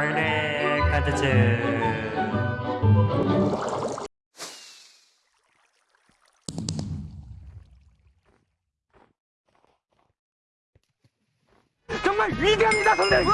얼레 카드즈. 정말 위대합니다 선생님.